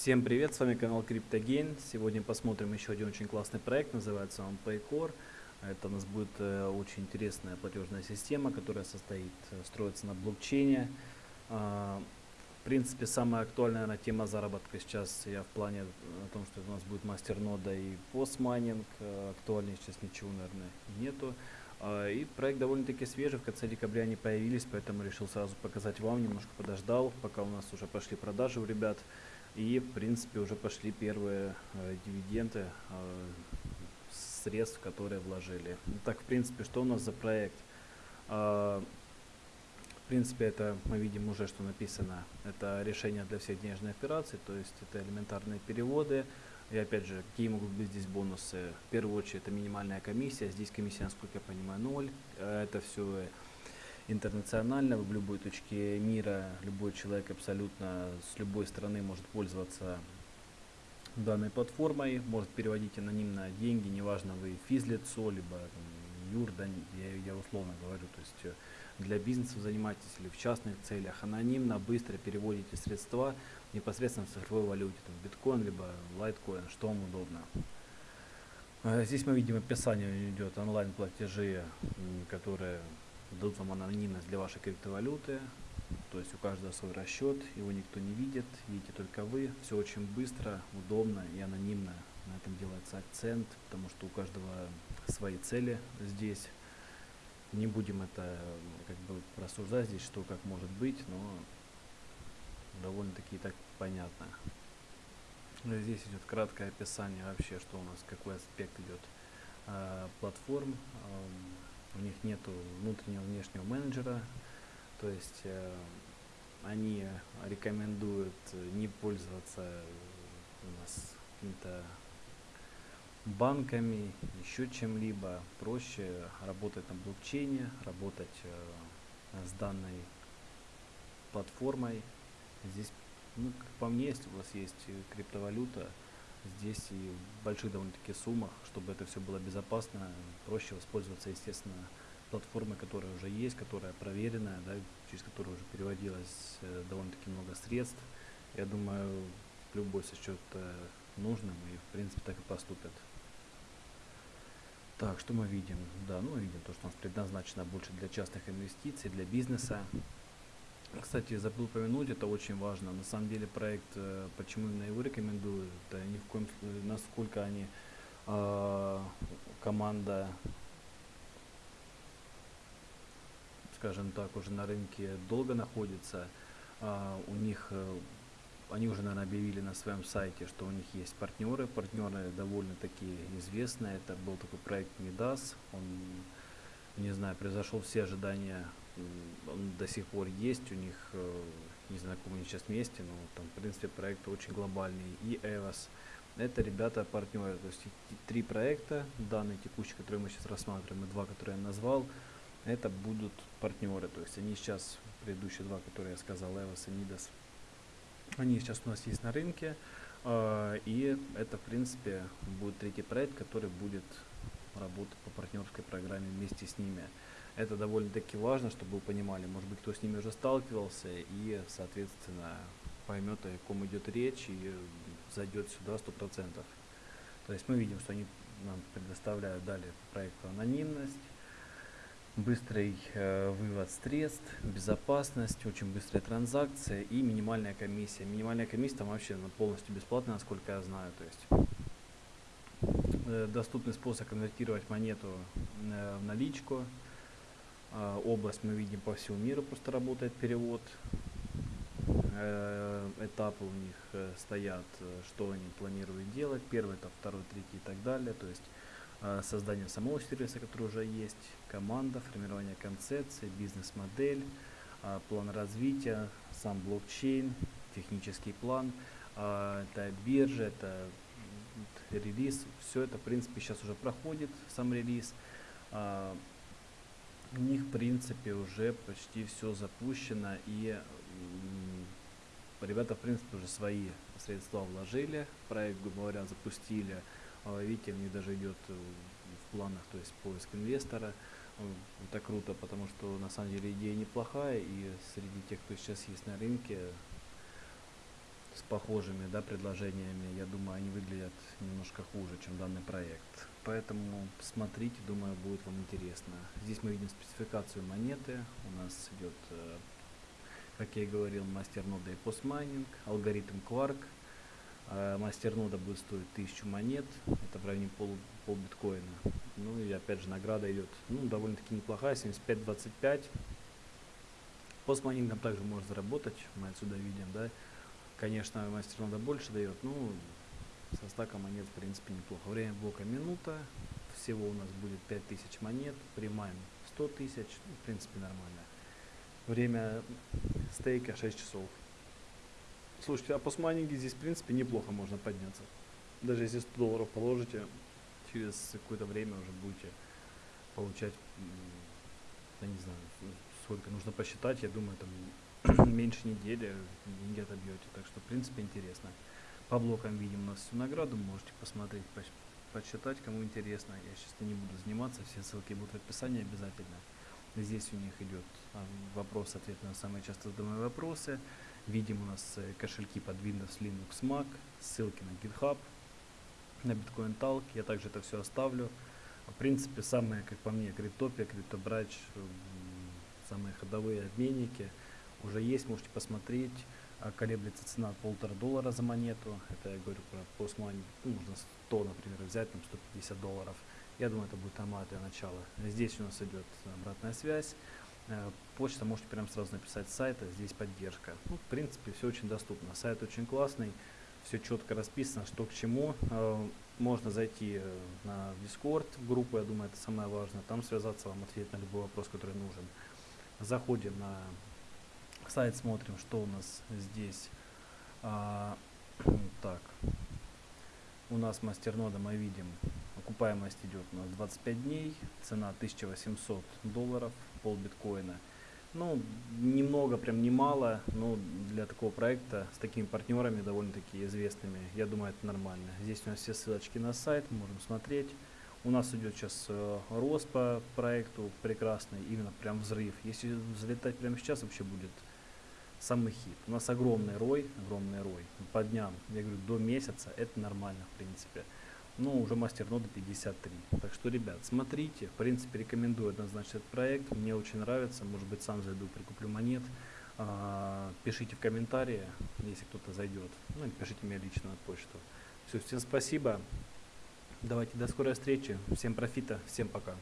Всем привет, с вами канал CryptoGain. Сегодня посмотрим еще один очень классный проект, называется он Paycore. Это у нас будет э, очень интересная платежная система, которая состоит, э, строится на блокчейне. Э, в принципе, самая актуальная наверное, тема заработка сейчас я в плане о том, что у нас будет мастернода и постмайнинг. Э, актуальнее сейчас ничего, наверное, нету. Uh, и проект довольно-таки свежий, в конце декабря они появились, поэтому решил сразу показать вам, немножко подождал, пока у нас уже пошли продажи у ребят. И, в принципе, уже пошли первые э, дивиденды э, средств, которые вложили. Так, в принципе, что у нас за проект? Э, в принципе, это мы видим уже, что написано. Это решение для всех денежных операций, то есть это элементарные переводы. И опять же, какие могут быть здесь бонусы? В первую очередь, это минимальная комиссия. Здесь комиссия, насколько я понимаю, ноль. Э, это все интернационально, в любой точке мира любой человек абсолютно с любой страны может пользоваться данной платформой, может переводить анонимно деньги, неважно вы физлицо, либо там, юр, я, я условно говорю, то есть э, для бизнеса занимаетесь или в частных целях, анонимно, быстро переводите средства непосредственно в цифровой валюте, там, биткоин, либо лайткоин, что вам удобно. Э, здесь мы видим описание идет онлайн платежи, которые дадут вам анонимность для вашей криптовалюты. То есть у каждого свой расчет, его никто не видит, видите только вы. Все очень быстро, удобно и анонимно. На этом делается акцент, потому что у каждого свои цели здесь. Не будем это как бы рассуждать здесь, что как может быть, но довольно-таки так понятно. Здесь идет краткое описание вообще, что у нас, какой аспект идет э, платформ. Э, у них нет внутреннего внешнего менеджера, то есть э, они рекомендуют не пользоваться у нас какими-то банками, еще чем-либо, проще работать на блокчейне, работать э, с данной платформой. Здесь, ну, как по мне, если у вас есть криптовалюта, здесь и в больших довольно-таки суммах, чтобы это все было безопасно, проще воспользоваться, естественно, платформой, которая уже есть, которая проверенная, да, через которую уже переводилось э, довольно-таки много средств. Я думаю, любой сочет э, нужным и, в принципе, так и поступят. Так, что мы видим? Да, ну, видим то, что у нас предназначено больше для частных инвестиций, для бизнеса. Кстати, забыл упомянуть, это очень важно. На самом деле проект, э, почему именно его рекомендую, это ни в коем случае, насколько они э, команда, скажем так, уже на рынке долго находится. Э, у них, э, они уже, наверное, объявили на своем сайте, что у них есть партнеры. Партнеры довольно-таки известные. Это был такой проект Midas. Он, не знаю, превзошел все ожидания он до сих пор есть у них, э, не знаю, каком они сейчас месте, но там, в принципе, проект очень глобальный. И EVAS. Это ребята партнеры, то есть три проекта, данные текущие, которые мы сейчас рассматриваем, и два, которые я назвал, это будут партнеры. То есть они сейчас, предыдущие два, которые я сказал, EVAS и NIDAS, они сейчас у нас есть на рынке. Э, и это, в принципе, будет третий проект, который будет работать по партнерской программе вместе с ними. Это довольно-таки важно, чтобы вы понимали, может быть, кто с ними уже сталкивался и, соответственно, поймет, о ком идет речь и зайдет сюда 100%. То есть мы видим, что они нам предоставляют далее проекту анонимность, быстрый э, вывод средств, безопасность, очень быстрая транзакция и минимальная комиссия. Минимальная комиссия там вообще ну, полностью бесплатная, насколько я знаю. То есть э, доступный способ конвертировать монету э, в наличку, область мы видим по всему миру, просто работает перевод. Э, этапы у них э, стоят, э, что они планируют делать. Первый этап, второй, третий и так далее. То есть создание самого сервиса, который уже есть, команда, формирование концепции, бизнес-модель, план развития, сам блокчейн, технический план, это биржа, это релиз, все это в принципе сейчас уже проходит, сам релиз у них в принципе уже почти все запущено и ребята в принципе уже свои средства вложили проект говоря запустили а, видите них даже идет э, в планах то есть поиск инвестора это круто потому что на самом деле идея неплохая и среди тех кто сейчас есть на рынке похожими да, предложениями, я думаю, они выглядят немножко хуже, чем данный проект. Поэтому смотрите, думаю, будет вам интересно. Здесь мы видим спецификацию монеты. У нас идет, э, как я и говорил, мастернода и постмайнинг, алгоритм Quark. Э, мастернода будет стоить 1000 монет, это в районе пол, пол биткоина. Ну и опять же награда идет, ну довольно-таки неплохая, 75-25. Постмайнингом также можно заработать, мы отсюда видим, да. Конечно, мастернода больше дает, ну со стака монет в принципе неплохо. Время блока минута, всего у нас будет 5000 монет, примаем 100 тысяч, ну, в принципе нормально. Время стейка 6 часов. Слушайте, а по смайнинге здесь в принципе неплохо можно подняться. Даже если 100 долларов положите, через какое-то время уже будете получать, я не знаю, сколько нужно посчитать, я думаю, там меньше недели деньги отобьете. Так что, в принципе, интересно. По блокам видим у нас всю награду, можете посмотреть, почитать, кому интересно. Я сейчас не буду заниматься, все ссылки будут в описании обязательно. Здесь у них идет а, вопрос-ответ на самые часто задаваемые вопросы. Видим у нас э, кошельки под Windows, Linux, Mac, ссылки на GitHub, на Bitcoin Talk. Я также это все оставлю. В принципе, самые, как по мне, криптопия, криптобрач, самые ходовые обменники уже есть, можете посмотреть. Колеблется цена полтора доллара за монету. Это я говорю про постмани. Ну, можно 100, например, взять, там 150 долларов. Я думаю, это будет нормально для начала. Здесь у нас идет обратная связь. Э, почта можете прямо сразу написать с сайта, здесь поддержка. Ну, в принципе, все очень доступно. Сайт очень классный, все четко расписано, что к чему. Э, можно зайти э, на Discord группу, я думаю, это самое важное. Там связаться, вам ответить на любой вопрос, который нужен. Заходим на сайт, смотрим, что у нас здесь. А, так, у нас мастернода мы видим, окупаемость идет у нас 25 дней, цена 1800 долларов, пол биткоина. Ну, немного, прям немало, но для такого проекта с такими партнерами довольно-таки известными, я думаю, это нормально. Здесь у нас все ссылочки на сайт, можем смотреть. У нас идет сейчас э, рост по проекту прекрасный, именно прям взрыв. Если взлетать прямо сейчас, вообще будет самый хит. У нас огромный рой, огромный рой. По дням, я говорю, до месяца это нормально, в принципе. Ну, уже мастер нода 53. Так что, ребят, смотрите. В принципе, рекомендую однозначно этот проект. Мне очень нравится. Может быть, сам зайду, прикуплю монет. А, пишите в комментарии, если кто-то зайдет. Ну, и пишите мне лично на почту. Все, всем спасибо. Давайте до скорой встречи. Всем профита. Всем пока.